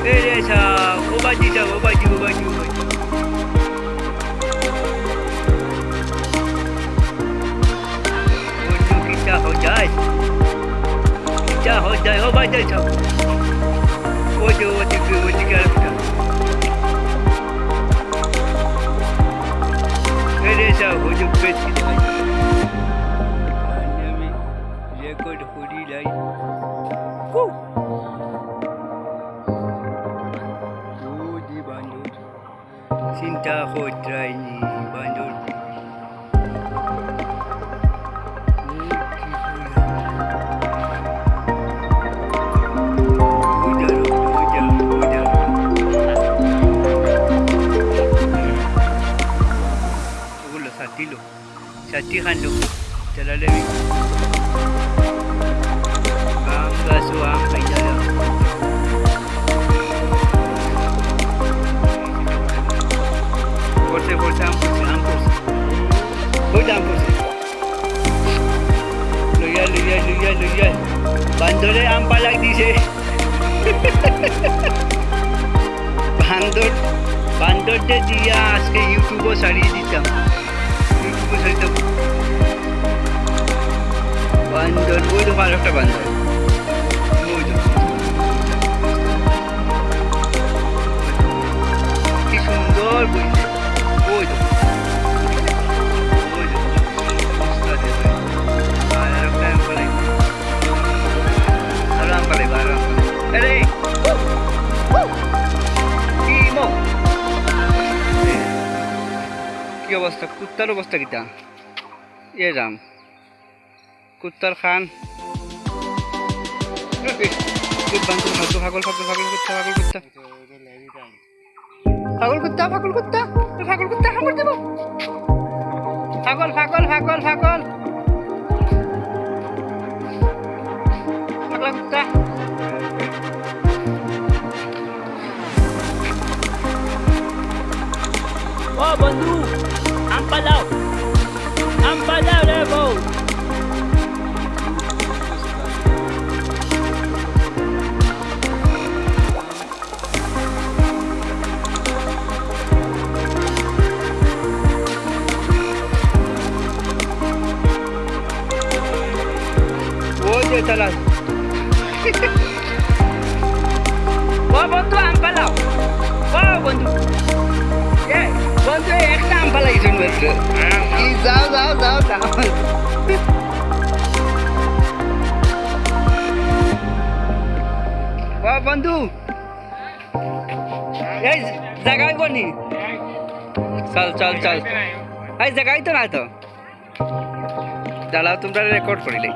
よいしょおばじいちゃんおばじおばじおばじ来たほだい来たほだいおばじいちゃんおじおじくおじから来たよいしょほじくべつきた Cinta otra y bandol. Satilo, satihan lo, te la levi. ওই আম করছে লইয়া লইয়া লইয়া লইয়া বান্দরে আম পালাক দিছে বান্দর বান্দরটা দিয়া আজকে ইউটিউবও ছাড়িয়ে দিতাম ইউটিউবও ছাড়িতাম বান্দর ওই তো ভালো একটা বান্দর কি অবস্থা? কুত্তার অবস্থা কিটা এ রাম কুত্তার খান। কুত্তা, পাগল কুত্তা। কুত্তা কুত্তা। ও বন্ধু যে চালাস ও বন্ধু আম পালাও। ও বন্ধু। এ বন্ধু একটা আম পালাই শুনবে যাও যাও যাও যাও। ও বন্ধু। এই জায়গায় বনি চল চল চল। এই জায়গায় তো না তো। দাঁড়াও তোমরা রেকর্ড করিলে।